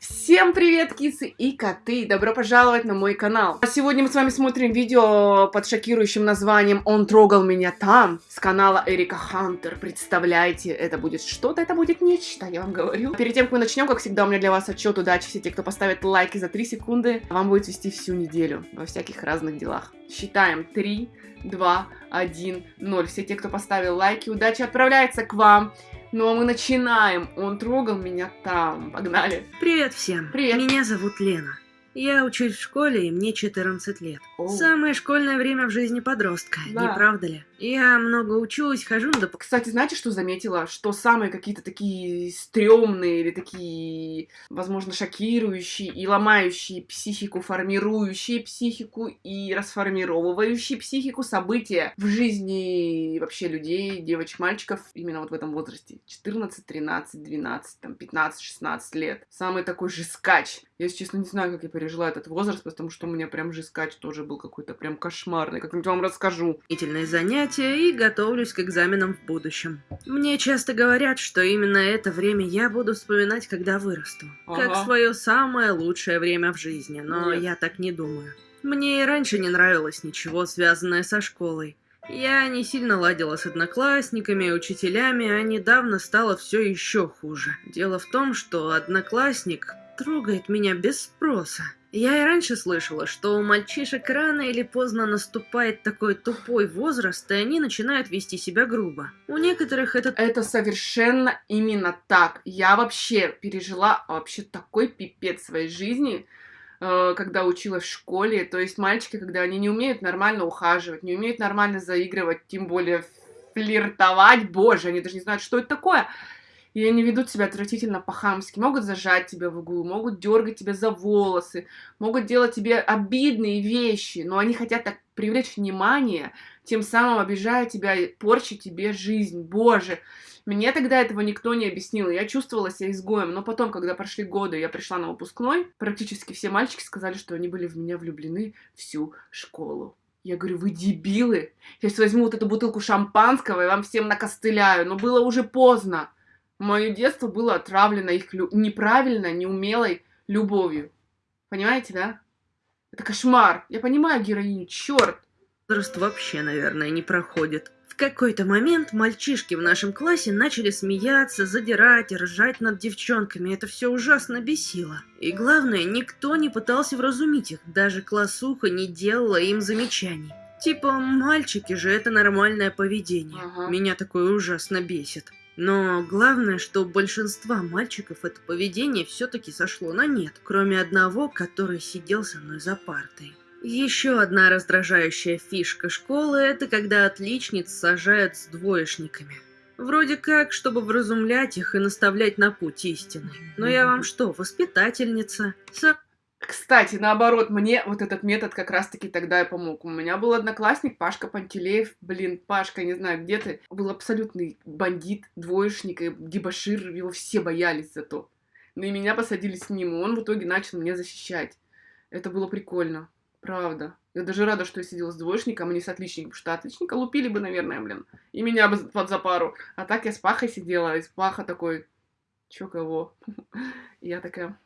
Всем привет, кисы и коты! Добро пожаловать на мой канал! Сегодня мы с вами смотрим видео под шокирующим названием «Он трогал меня там» с канала Эрика Хантер. Представляете, это будет что-то, это будет нечто, я вам говорю. Перед тем, как мы начнем, как всегда, у меня для вас отчет удачи. Все те, кто поставит лайки за 3 секунды, вам будет вести всю неделю во всяких разных делах. Считаем 3, 2, 1, 0. Все те, кто поставил лайки, удача отправляется к вам. Ну а мы начинаем. Он трогал меня там. Погнали. Привет всем. Привет. Меня зовут Лена. Я учусь в школе, и мне 14 лет. Оу. Самое школьное время в жизни подростка, Да. не правда ли? Я много учусь, хожу на доп... Кстати, знаете, что заметила? Что самые какие-то такие стрёмные или такие, возможно, шокирующие и ломающие психику, формирующие психику и расформировывающие психику события в жизни вообще людей, девочек, мальчиков именно вот в этом возрасте. 14, 13, 12, там, 15, 16 лет. Самый такой же скач. Я, если честно, не знаю, как я пережила этот возраст, потому что у меня прям же скач тоже был какой-то прям кошмарный. Как-нибудь вам расскажу. дополнительные занятия и готовлюсь к экзаменам в будущем. Мне часто говорят, что именно это время я буду вспоминать, когда вырасту. Как Ага. свое самое лучшее время в жизни, но Нет. я так не думаю. Мне и раньше не нравилось ничего, связанное со школой. Я не сильно ладила с одноклассниками учителями, а недавно стало все еще хуже. Дело в том, что одноклассник трогает меня без спроса. Я и раньше слышала, что у мальчишек рано или поздно наступает такой тупой возраст, и они начинают вести себя грубо. У некоторых это Это совершенно именно так. Я вообще пережила вообще такой пипец своей жизни, э, когда училась в школе. То есть мальчики, когда они не умеют нормально ухаживать, не умеют нормально заигрывать, тем более флиртовать, боже, они даже не знают, что это такое. И они ведут себя отвратительно по-хамски. Могут зажать тебя в углу, могут дергать тебя за волосы, могут делать тебе обидные вещи, но они хотят так привлечь внимание, тем самым обижая тебя порча тебе жизнь. Боже, мне тогда этого никто не объяснил, я чувствовала себя изгоем, но потом, когда прошли годы, я пришла на выпускной, практически все мальчики сказали, что они были в меня влюблены всю школу. Я говорю, вы дебилы, я сейчас возьму вот эту бутылку шампанского и вам всем накостыляю, но было уже поздно. Мое детство было отравлено их лю- неправильно, неумелой любовью. Понимаете, да? Это кошмар. Я понимаю героиню, черт. возраст вообще, наверное, не проходит. В какой-то момент мальчишки в нашем классе начали смеяться, задирать, ржать над девчонками. Это все ужасно бесило. И главное, никто не пытался вразумить их. Даже классуха не делала им замечаний. Типа, мальчики же это нормальное поведение. Ага. Меня такое ужасно бесит. Но главное, что у большинства мальчиков это поведение все-таки сошло на нет, кроме одного, который сидел со мной за партой. Еще одна раздражающая фишка школы – это когда отличниц сажают с двоечниками. Вроде как, чтобы вразумлять их и наставлять на путь истины. Но я вам что, воспитательница? Со- Кстати, наоборот, мне вот этот метод как раз-таки тогда и помог. У меня был одноклассник Пашка Пантелеев. Блин, Пашка, не знаю, где ты. Был абсолютный бандит, двоечник и дебошир. Его все боялись за то. Но и меня посадили с ним, и он в итоге начал меня защищать. Это было прикольно. Правда. Я даже рада, что я сидела с двоечником, а не с отличником, потому что отличника лупили бы, наверное, блин. И меня бы под за пару. А так я с Пахой сидела, и с Паха такой, чё кого? И я такая...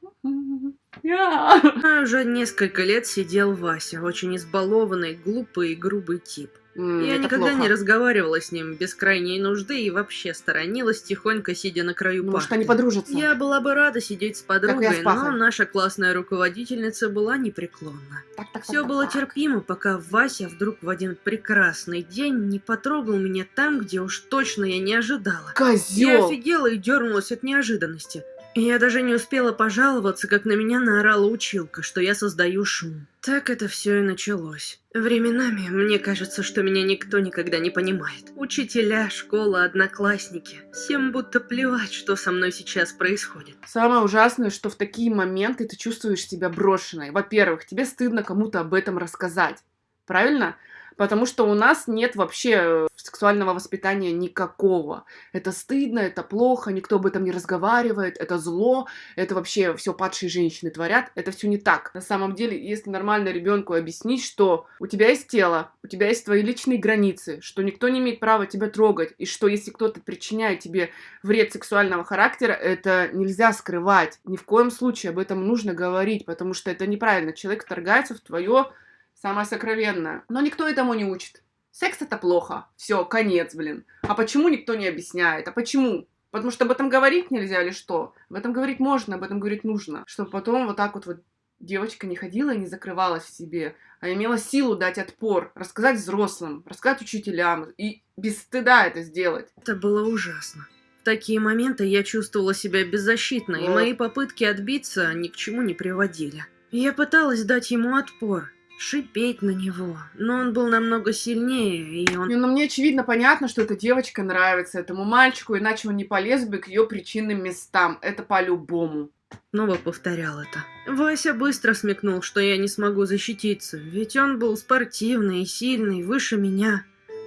Уже несколько лет сидел Вася, очень избалованный, глупый и грубый тип. Я это никогда плохо. не разговаривала с ним без крайней нужды и вообще сторонилась, тихонько сидя на краю Может, они подружатся. Я была бы рада сидеть с я подругой, с но наша классная руководительница была непреклонна. Так, так, Все так, было так. терпимо, пока Вася вдруг в один прекрасный день не потрогал меня там, где уж точно я не ожидала. Я Козел! офигела и дернулась от неожиданности. Я даже не успела пожаловаться, как на меня наорала училка, что я создаю шум. Так это все и началось. Временами мне кажется, что меня никто никогда не понимает. Учителя, школа, одноклассники. Всем будто плевать, что со мной сейчас происходит. Самое ужасное, что в такие моменты ты чувствуешь себя брошенной. Во-первых, тебе стыдно кому-то об этом рассказать. Правильно? Потому что у нас нет вообще э, сексуального воспитания никакого. Это стыдно, это плохо, никто об этом не разговаривает, это зло, это вообще все падшие женщины творят. Это все не так. На самом деле, если нормально ребенку объяснить, что у тебя есть тело, у тебя есть твои личные границы, что никто не имеет права тебя трогать, и что если кто-то причиняет тебе вред сексуального характера, это нельзя скрывать. Ни в коем случае об этом нужно говорить, потому что это неправильно. Человек вторгается в твое самое сокровенное. Но никто этому не учит. Секс это плохо. Все, конец, блин. А почему никто не объясняет? А почему? Потому что об этом говорить нельзя или что? Об этом говорить можно, об этом говорить нужно. Чтобы потом вот так вот вот девочка не ходила и не закрывалась в себе, а имела силу дать отпор, рассказать взрослым, рассказать учителям и без стыда это сделать. Это было ужасно. В такие моменты я чувствовала себя беззащитно, вот. и мои попытки отбиться ни к чему не приводили. Я пыталась дать ему отпор, шипеть на него, но он был намного сильнее, и он... Ну, мне очевидно понятно, что эта девочка нравится этому мальчику, иначе он не полез бы к ее причинным местам. Это по-любому. Снова повторял это. Вася быстро смекнул, что я не смогу защититься, ведь он был спортивный и сильный, выше меня.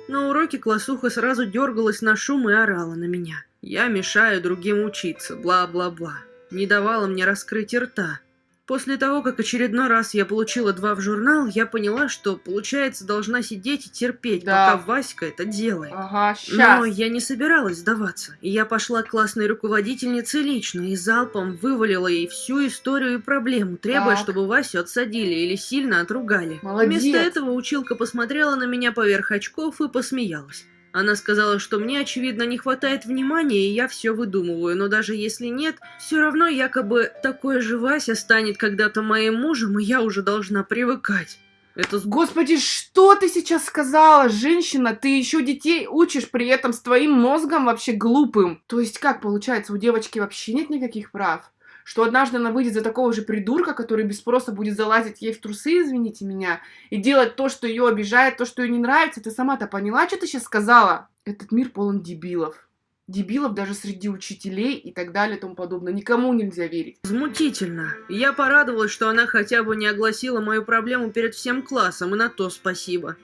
На уроке классуха сразу дергалась на шум и орала на меня. Я мешаю другим учиться, бла-бла-бла. Не давала мне раскрыть рта. После того, как очередной раз я получила два в журнал, я поняла, что, получается, должна сидеть и терпеть, да. пока Васька это делает. Ага, сейчас. Но я не собиралась сдаваться. И я пошла к классной руководительнице лично и залпом вывалила ей всю историю и проблему, требуя, так. чтобы Васю отсадили или сильно отругали. Молодец. Вместо этого училка посмотрела на меня поверх очков и посмеялась. Она сказала, что мне, очевидно, не хватает внимания, и я все выдумываю, но даже если нет, все равно якобы такой же Вася станет когда-то моим мужем, и я уже должна привыкать. Это... Господи, что ты сейчас сказала? Женщина, ты еще детей учишь при этом с твоим мозгом вообще глупым. То есть как получается, у девочки вообще нет никаких прав? Что однажды она выйдет за такого же придурка, который без спроса будет залазить ей в трусы, извините меня, и делать то, что ее обижает, то, что ей не нравится. Ты сама-то поняла, что ты сейчас сказала? Этот мир полон дебилов. Дебилов даже среди учителей и так далее и тому подобное. Никому нельзя верить. Возмутительно. Я порадовалась, что она хотя бы не огласила мою проблему перед всем классом, и на то спасибо.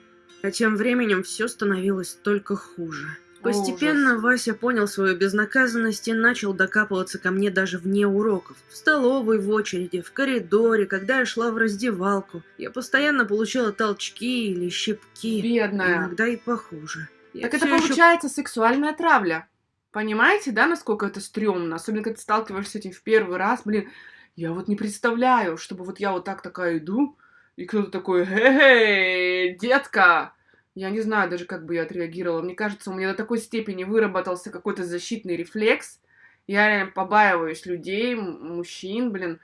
А тем временем все становилось только хуже. Постепенно Ужас. Вася понял свою безнаказанность и начал докапываться ко мне даже вне уроков. В столовой, в очереди, в коридоре, когда я шла в раздевалку. Я постоянно получала толчки или щипки. Бедная. Иногда и похуже. Я так это получается еще... сексуальная травля. Понимаете, да, насколько это стрёмно? Особенно, когда ты сталкиваешься с этим в первый раз. Блин, я вот не представляю, чтобы вот я вот так такая иду, и кто-то такой, эй, детка, я не знаю даже, как бы я отреагировала. Мне кажется, у меня до такой степени выработался какой-то защитный рефлекс. Я реально побаиваюсь людей, мужчин, блин.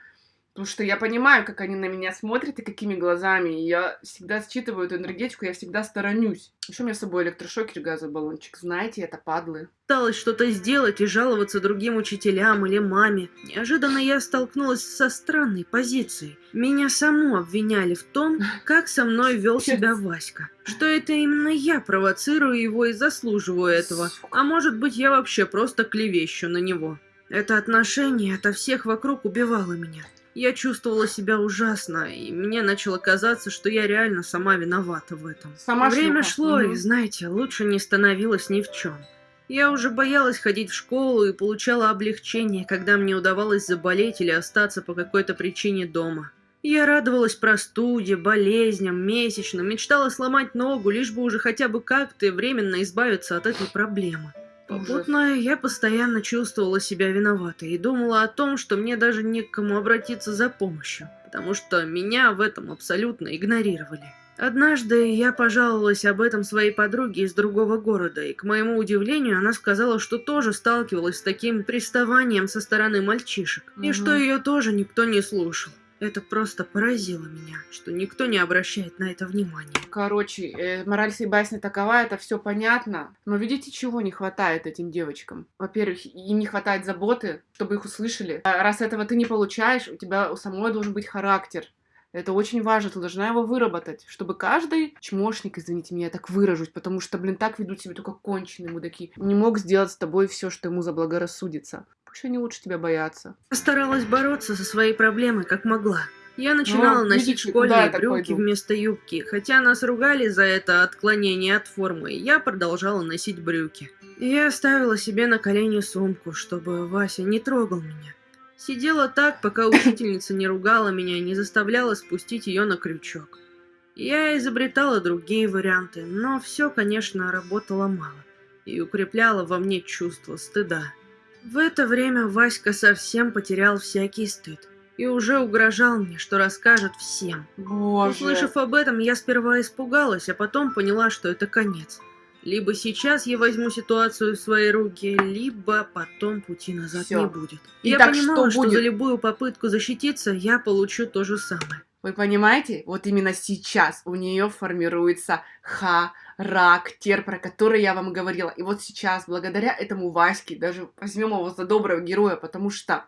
Потому что я понимаю, как они на меня смотрят и какими глазами. И я всегда считываю эту энергетику, я всегда сторонюсь. Еще у меня с собой электрошокер, газовый баллончик. Знаете, это падлы. Пыталась что-то сделать и жаловаться другим учителям или маме. Неожиданно я столкнулась со странной позицией. Меня саму обвиняли в том, как со мной вел себя Васька. Что это именно я провоцирую его и заслуживаю этого. А может быть, я вообще просто клевещу на него. Это отношение ото всех вокруг убивало меня. Я чувствовала себя ужасно, и мне начало казаться, что я реально сама виновата в этом. Сама Время шлюха. шло, угу. и, знаете, лучше не становилось ни в чем. Я уже боялась ходить в школу и получала облегчение, когда мне удавалось заболеть или остаться по какой-то причине дома. Я радовалась простуде, болезням, месячным, мечтала сломать ногу, лишь бы уже хотя бы как-то временно избавиться от этой проблемы. Попутно я постоянно чувствовала себя виноватой и думала о том, что мне даже не к кому обратиться за помощью, потому что меня в этом абсолютно игнорировали. Однажды я пожаловалась об этом своей подруге из другого города, и, к моему удивлению, она сказала, что тоже сталкивалась с таким приставанием со стороны мальчишек, угу. и что ее тоже никто не слушал. Это просто поразило меня, что никто не обращает на это внимания. Короче, э, мораль всей басни такова, это все понятно. Но видите, чего не хватает этим девочкам? Во-первых, им не хватает заботы, чтобы их услышали. А раз этого ты не получаешь, у тебя у самой должен быть характер. Это очень важно, ты должна его выработать, чтобы каждый чмошник, извините меня, я так выражусь, потому что, блин, так ведут себя только конченые мудаки, не мог сделать с тобой все, что ему заблагорассудится. Пусть они лучше тебя боятся. Я старалась бороться со своей проблемой как могла. Я начинала Ну, носить видите, школьные брюки вместо юбки, хотя нас ругали за это отклонение от формы, я продолжала носить брюки. Я ставила себе на колени сумку, чтобы Вася не трогал меня. Сидела так, пока учительница не ругала меня и не заставляла спустить ее на крючок. Я изобретала другие варианты, но все, конечно, работало мало и укрепляло во мне чувство стыда. В это время Васька совсем потерял всякий стыд и уже угрожал мне, что расскажет всем. Боже. Услышав об этом, я сперва испугалась, а потом поняла, что это конец. Либо сейчас я возьму ситуацию в свои руки, либо потом пути назад Всё. не будет. И я так понимала, что что, будет? за любую попытку защититься я получу то же самое. Вы понимаете? Вот именно сейчас у нее формируется характер, про который я вам говорила. И вот сейчас, благодаря этому Ваське, даже возьмем его за доброго героя, потому что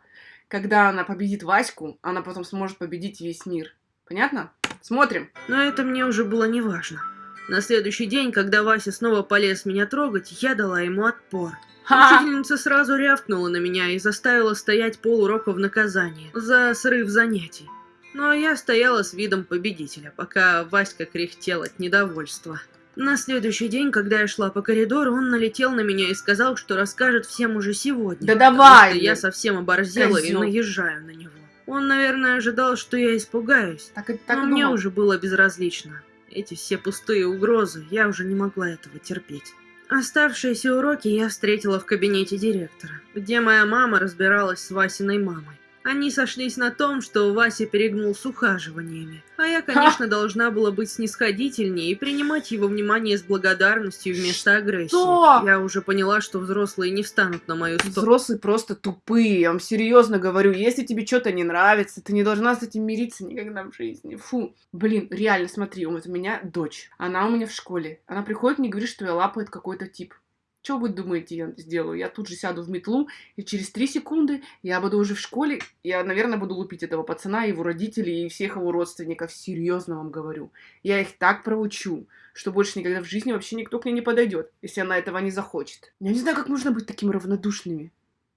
когда она победит Ваську, она потом сможет победить весь мир. Понятно? Смотрим. Но это мне уже было не важно. На следующий день, когда Вася снова полез меня трогать, я дала ему отпор. Ха! Учительница сразу рявкнула на меня и заставила стоять полурока в наказание за срыв занятий. Но я стояла с видом победителя, пока Васька кряхтел от недовольства. На следующий день, когда я шла по коридору, он налетел на меня и сказал, что расскажет всем уже сегодня. Да давай, я совсем оборзела и козёл. наезжаю на него. Он, наверное, ожидал, что я испугаюсь. Так, и- так Но и мне думал. уже было безразлично. Эти все пустые угрозы, я уже не могла этого терпеть. Оставшиеся уроки я встретила в кабинете директора, где моя мама разбиралась с Васиной мамой. Они сошлись на том, что Вася перегнул с ухаживаниями, а я, конечно, должна была быть снисходительнее и принимать его внимание с благодарностью вместо агрессии. Что? Я уже поняла, что взрослые не встанут на мою сторону. Взрослые просто тупые, я вам серьезно говорю. Если тебе что-то не нравится, ты не должна с этим мириться никогда в жизни. Фу. Блин, реально, смотри, вот у меня дочь. Она у меня в школе. Она приходит мне и говорит, что я лапает какой-то тип. Что вы думаете, я сделаю? Я тут же сяду в метлу, и через три секунды я буду уже в школе. Я, наверное, буду лупить этого пацана, его родителей и всех его родственников. Серьезно вам говорю. Я их так проучу, что больше никогда в жизни вообще никто к ней не подойдет, если она этого не захочет. Я не знаю, как можно быть такими равнодушными.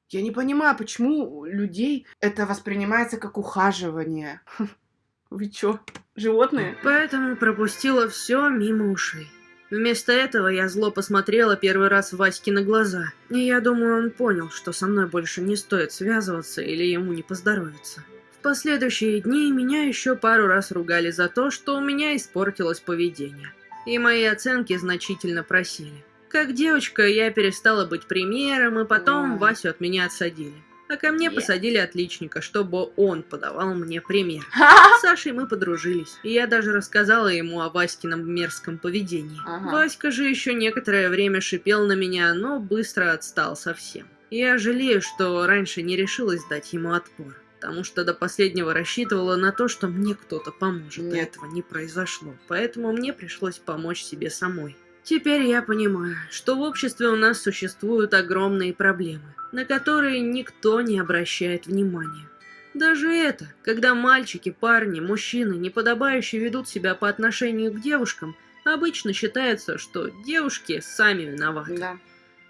Я не понимаю, почему людей это воспринимается как ухаживание. Вы чё, животные? Поэтому пропустила все мимо ушей. Вместо этого я зло посмотрела первый раз Ваське на глаза, и я думаю, он понял, что со мной больше не стоит связываться или ему не поздоровится. В последующие дни меня еще пару раз ругали за то, что у меня испортилось поведение, и мои оценки значительно просели. Как девочка я перестала быть примером, и потом. Васю от меня отсадили. А ко мне Е. посадили отличника, чтобы он подавал мне пример. С Сашей мы подружились, и я даже рассказала ему о Васькином мерзком поведении. Ага. Васька же еще некоторое время шипел на меня, но быстро отстал совсем. Я жалею, что раньше не решилась дать ему отпор, потому что до последнего рассчитывала на то, что мне кто-то поможет, Нет. этого не произошло, поэтому мне пришлось помочь себе самой. Теперь я понимаю, что в обществе у нас существуют огромные проблемы, на которые никто не обращает внимания. Даже это, когда мальчики, парни, мужчины неподобающе ведут себя по отношению к девушкам, обычно считается, что девушки сами виноваты. Да.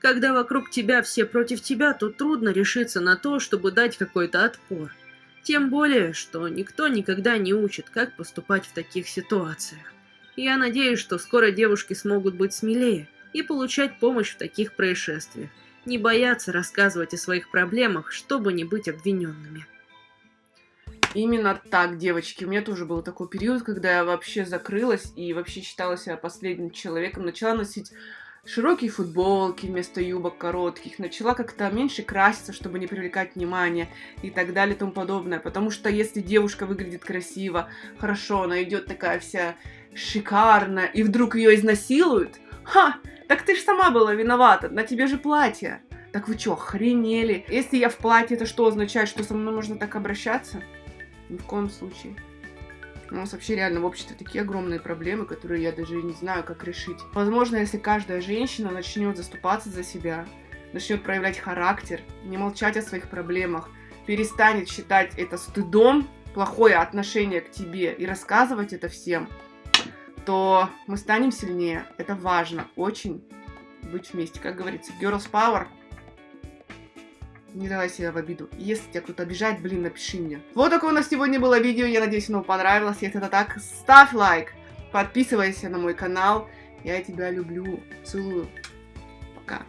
Когда вокруг тебя все против тебя, то трудно решиться на то, чтобы дать какой-то отпор. Тем более, что никто никогда не учит, как поступать в таких ситуациях. Я надеюсь, что скоро девушки смогут быть смелее и получать помощь в таких происшествиях, не бояться рассказывать о своих проблемах, чтобы не быть обвиненными. Именно так, девочки. У меня тоже был такой период, когда я вообще закрылась и вообще считала себя последним человеком. Начала носить широкие футболки вместо юбок коротких. Начала как-то меньше краситься, чтобы не привлекать внимание и так далее и тому подобное. Потому что если девушка выглядит красиво, хорошо, она идет такая вся шикарная, и вдруг ее изнасилуют, ха, так ты ж сама была виновата, на тебе же платье. Так вы чё, охренели? Если я в платье, это что означает, что со мной можно так обращаться? Ни в коем случае. У нас вообще реально в обществе такие огромные проблемы, которые я даже не знаю, как решить. Возможно, если каждая женщина начнет заступаться за себя, начнет проявлять характер, не молчать о своих проблемах, перестанет считать это стыдом, плохое отношение к тебе и рассказывать это всем, то мы станем сильнее. Это важно, очень быть вместе. Как говорится, girls power. Не давай себя в обиду. Если тебя кто-то обижает, блин, напиши мне. Вот такое у нас сегодня было видео. Я надеюсь, оно понравилось. Если это так, ставь лайк. Подписывайся на мой канал. Я тебя люблю. Целую. Пока.